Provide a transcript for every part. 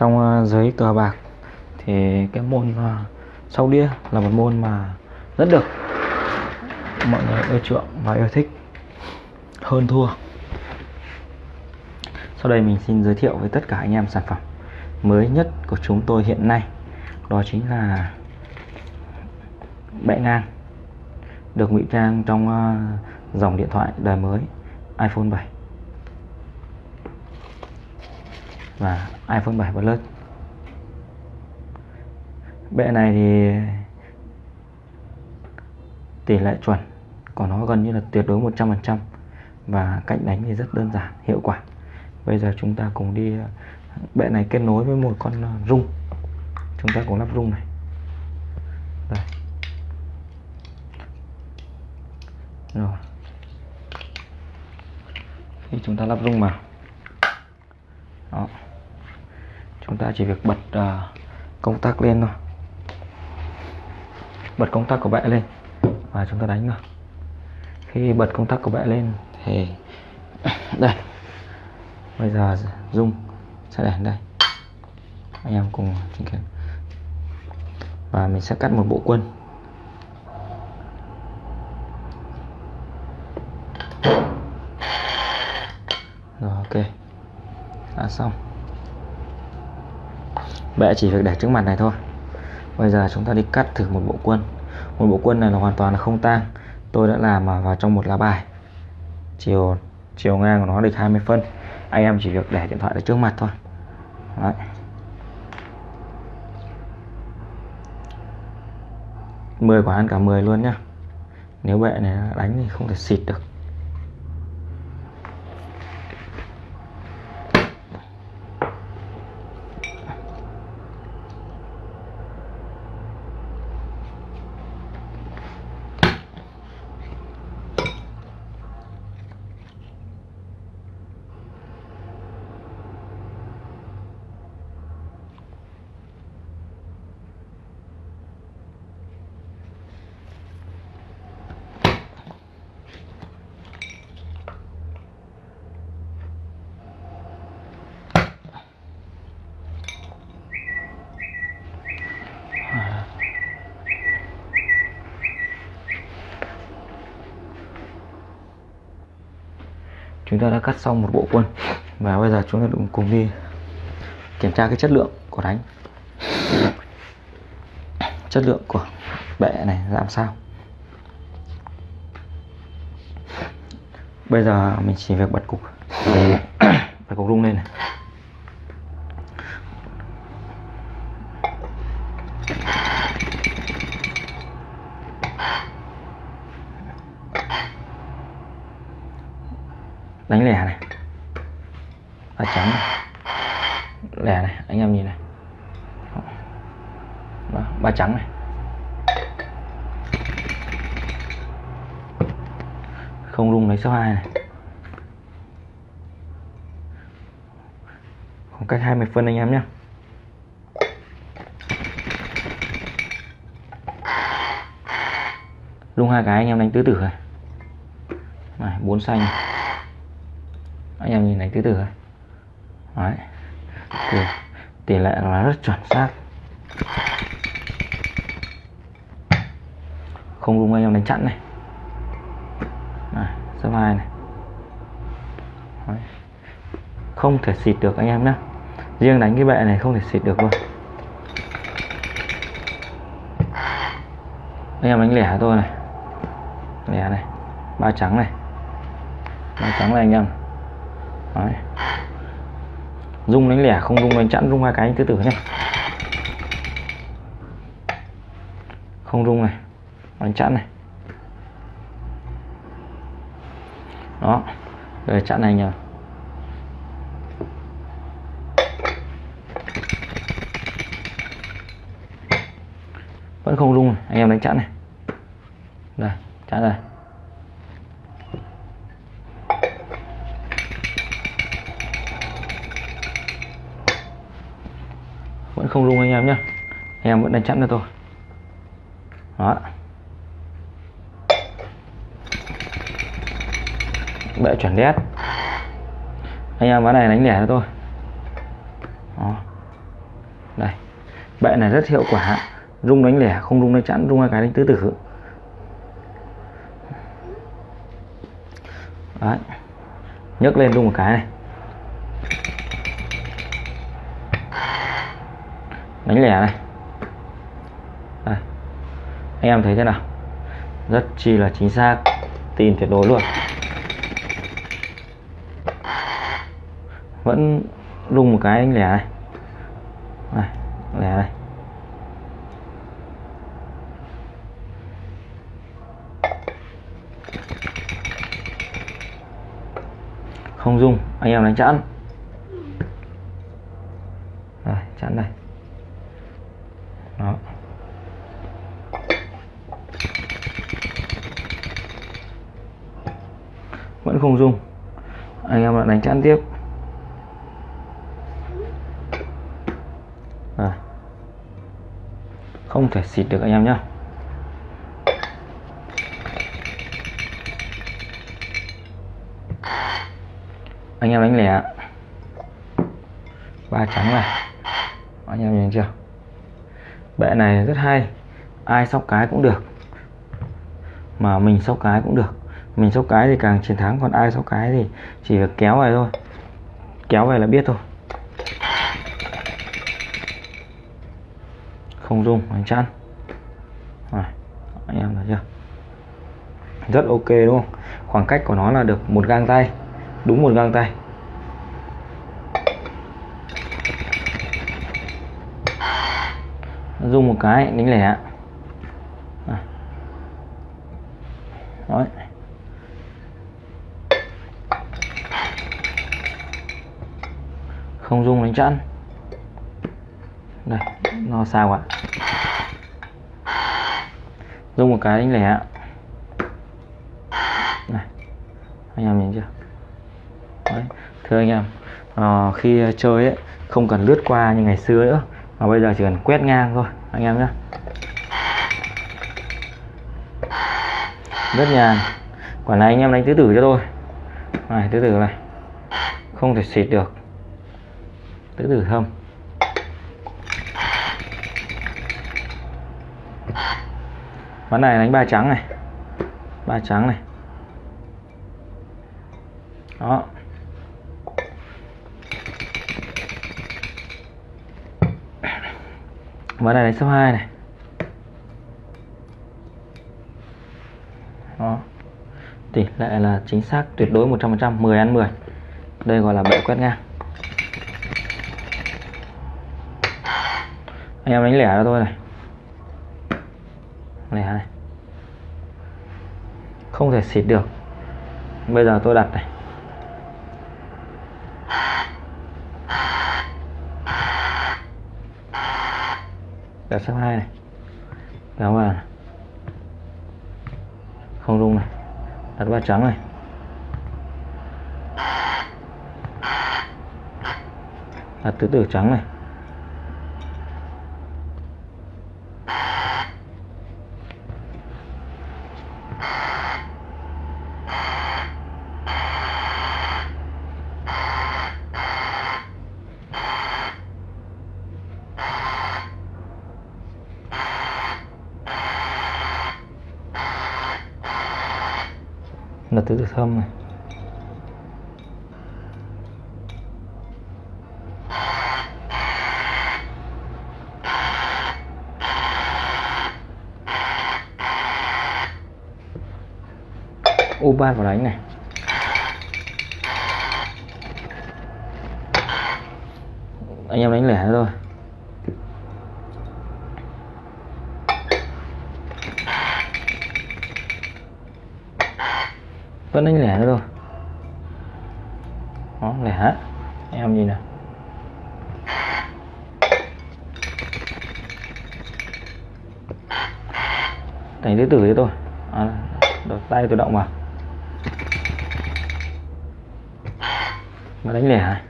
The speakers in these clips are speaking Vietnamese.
trong ờ, giới cờ bạc. Thì cái môn sau sóc đĩa là một môn mà rất được mọi người ưa chuộng và yêu thích, hơn thua. Sau đây mình xin giới thiệu với tất cả anh em sản phẩm mới nhất của chúng tôi hiện nay. Đó chính là bệ ngang, được ngụy trang trong ờ, dòng điện thoại đời mới, iPhone 7 và iPhone 7 Plus. Bệ này thì tỷ lệ chuẩn của nó gần như là tuyệt đối 100% và cách đánh thì rất đơn giản, hiệu quả. Bây giờ chúng ta cùng đi, bệ này kết nối với một con rung. Chúng ta cùng lắp rung này. Đây. Rồi. Khi chúng ta lắp rung vào. Đó chúng ta chỉ việc bật uh, công tắc lên thôi. Bật công tắc của bệ lên và chúng ta đánh thôi. khi bật công tắc của bệ lên thì đây. Bây giờ dung sẽ để đây. Anh em cùng chứng kiến. Và mình sẽ cắt một bộ quân. Rồi ok. Đã xong bệ chỉ việc để trước mặt này thôi. Bây giờ chúng ta đi cắt thử một bộ quân. Một bộ quân này là hoàn toàn là không tang. Tôi đã làm vào trong một lá bài. Chiều chiều ngang của nó được 20 phân. Anh em chỉ việc để điện thoại ở trước mặt thôi. Đấy. mười quả ăn cả 10 luôn nhá. Nếu bệ này đánh thì không thể xịt được. Chúng ta đã cắt xong một bộ quân. Và bây giờ chúng ta cùng đi kiểm tra cái chất lượng của đánh. Chất lượng của bệ này làm sao? Bây giờ mình chỉ việc bật cục. Bật cục rung lên này. Đánh lẻ này. Ba trắng này. Lẻ này anh em nhìn này. Đó, ba trắng này. Không rung lấy số 2 này. Khoảng cách 20 phân anh em nhé rung hai cái anh em đánh tứ tử này. Này bốn xanh này anh em nhìn này tứ tử này đấy. Tỷ, tỷ lệ là rất chuẩn xác. Không đúng anh em đánh chặn này. Số hai này. Đấy. không thể xịt được anh em nhé riêng đánh cái bệ này không thể xịt được luôn. Anh em đánh lẻ tôi này. Lẻ này. Ba trắng này. Ba trắng này anh em. Đấy. Dung đánh lẻ, không dung đánh chẵn dung hai cái anh cứ tử nhé không rung này, đánh chẵn này. Đó rồi chặn này nhờ. Vẫn không rung, anh em đánh chặn này. Đây chặn này vẫn không rung anh em nhé anh em vẫn đánh chặn cho tôi. Đó. Bệ chuẩn đét. Anh em ván này đánh lẻ cho tôi. Đó. đây. Bệ này rất hiệu quả. Rung đánh lẻ, không rung đánh chẵn rung hai cái đánh tứ tử. Đấy. Nhấc lên rung một cái này. Đánh lẻ này. Đây. anh em thấy thế nào? Rất chi là chính xác. Tin tuyệt đối luôn. Vẫn rung một cái đánh lẻ này. Này lẻ này. Không rung, anh em đánh chẵn. Rồi chẵn đây đó vẫn không dùng anh em lại đánh chẵn tiếp. À. không thể xịt được anh em nhé anh em đánh lẻ. Ba trắng này. Anh em nhìn chưa? Bệ này rất hay. Ai sóc cái cũng được. Mà mình sóc cái cũng được mình sóc cái thì càng chiến thắng còn ai sóc cái thì chỉ việc kéo về thôi. Kéo về là biết thôi. Không dùng anh chăn à, anh em thấy chưa? Rất ok đúng không? Khoảng cách của nó là được một gang tay. Đúng một gang tay. Dùng một cái đánh lẻ. À. Đấy. Không dung đánh chẵn. Đây nó sao ạ? Dung một cái đánh lẻ này anh em nhìn chưa? Đấy. thưa anh em à, khi chơi ấy không cần lướt qua như ngày xưa nữa mà bây giờ chỉ cần quét ngang thôi anh em nhé rất nhàn. Quả này anh em đánh tứ tử cho tôi. Này tứ tử này không thể xịt được tứ tử không? Ván này đánh ba trắng này. Ba trắng này. Đó. Ván này đánh số 2 này. Đó. Tỷ lệ là chính xác tuyệt đối 100% 10 ăn 10 đây gọi là bệ quét ngang. Em đánh lẻ cho tôi này. Lẻ này. Không thể xịt được. Bây giờ tôi đặt này. Đặt sang hai này. Kéo vào này. không rung này. Đặt ba trắng này. Đặt tứ tử trắng này. Tứ tử thâm này. U ba vào đánh này. Anh em đánh lẻ thôi. Vẫn đánh lẻ nữa rồi, đó lẻ em nhìn nào thành tứ tử thế thôi, à, đợt tay tự động vào. Mà đánh lẻ này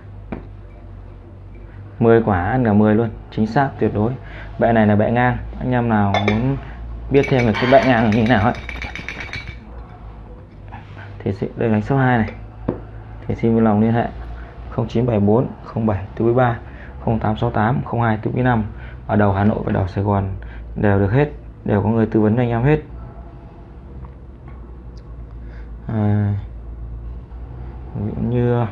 10 quả ăn cả 10 luôn. Chính xác tuyệt đối. Bệ này là bệ ngang. Anh em nào muốn biết thêm về cái bệ ngang là như thế nào ấy thì sẽ đây đánh số 2 này. Thì xin vui lòng liên hệ 0974 07 43 0868 02 495 ở đầu Hà Nội và đầu Sài Gòn đều được hết đều có người tư vấn cho anh em hết. À, như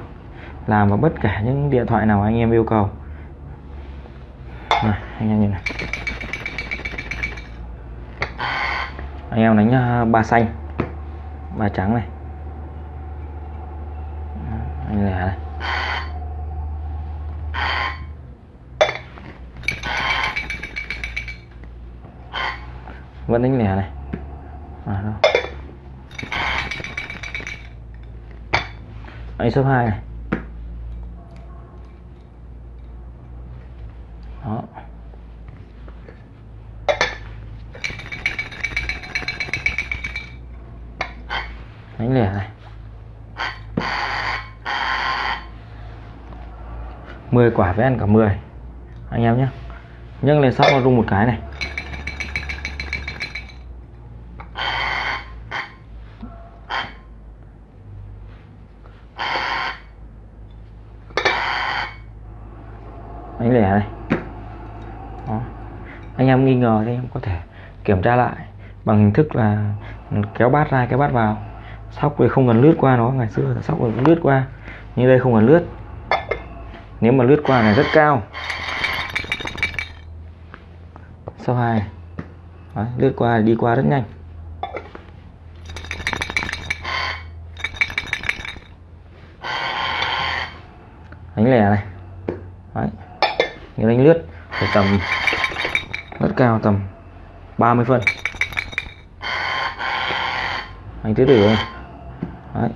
làm vào bất cả những điện thoại nào anh em yêu cầu. Này, anh em nhìn này. Anh em đánh à, ba xanh ba trắng này anh này này vẫn đánh lẻ này. À, đâu. anh số 2 này. Đó. Đánh lẻ này. 10 quả với ăn cả 10 anh em nhé. Nhưng lên sóc nó rung một cái này. Đánh lẻ này. Đó. anh em nghi ngờ thì em có thể kiểm tra lại bằng hình thức là kéo bát ra, kéo bát vào. Sóc thì không cần lướt qua nó, ngày xưa là sóc cũng lướt qua như đây không cần lướt nếu mà lướt qua này rất cao. Sau hai. Đấy, lướt qua đi qua rất nhanh. Đánh lẻ này. Đấy. nếu đánh lướt phải tầm rất cao tầm 30 phân. Anh tứ tử này Đấy.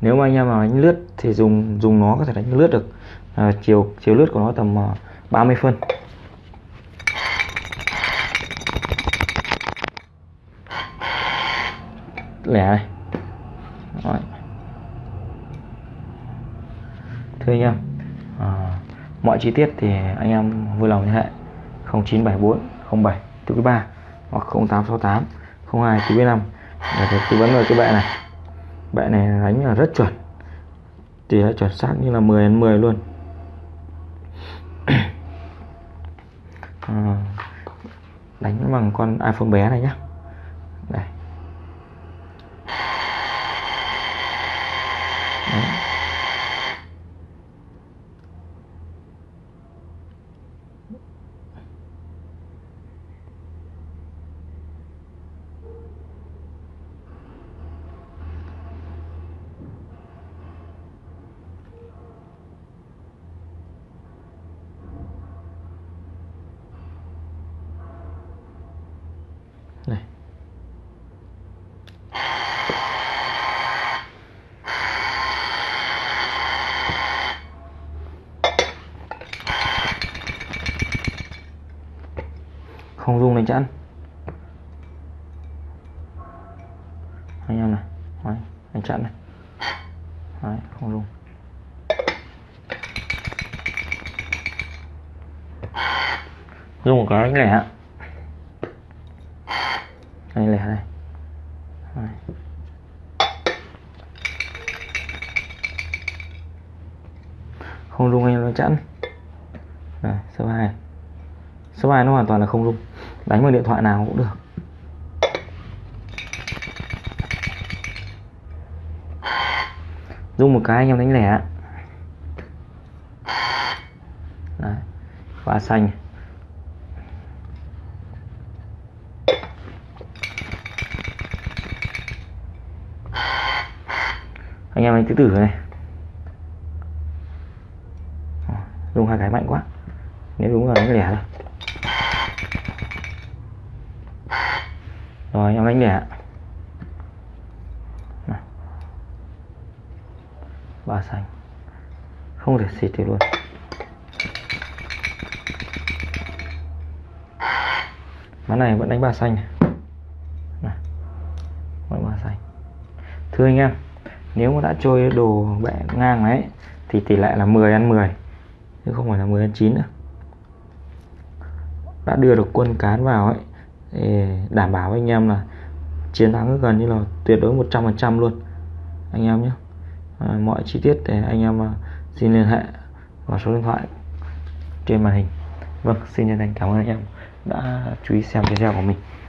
nếu mà anh em mà đánh lướt thì dùng dùng nó có thể đánh lướt được à, chiều chiều lướt của nó tầm à, 30 phân. Lẻ này. Đấy. thưa anh em à, mọi chi tiết thì anh em vui lòng liên hệ 0974 07 thứ ba hoặc 0868 02 thứ năm để được tư vấn về cái bệ này. Bệ này đánh là rất chuẩn. Thì đã chuẩn xác như là 10 đến 10 luôn. À, đánh bằng con iPhone bé này nhé đây Đấy. này mình rung đánh anh em này Đấy, anh chặn này. Đấy, không dùng. Dùng một cái lẻ. Đây lẻ này. Đấy. không rung anh nó chẵn này số 2 số 2 nó hoàn toàn là không rung đánh bằng điện thoại nào cũng được. Dùng một cái anh em đánh lẻ. Đấy. và xanh. Anh em đánh tứ tử này. Dùng hai cái mạnh quá. Nếu đúng là đánh lẻ thôi. Rồi, em đánh lẻ ba xanh. Không thể xịt được luôn. Ván này vẫn đánh ba xanh này. Vẫn ba xanh. Thưa anh em, nếu mà đã chơi đồ bẹ ngang đấy thì tỷ lệ là 10 ăn 10 chứ không phải là 10 ăn 9 nữa. Đã đưa được quân cán vào ấy để đảm bảo anh em là chiến thắng gần như là tuyệt đối 100% luôn. Anh em nhé. À, mọi chi tiết để anh em ờ, xin liên hệ vào số điện thoại trên màn hình. Vâng xin chân thành cảm ơn anh em đã chú ý xem video của mình.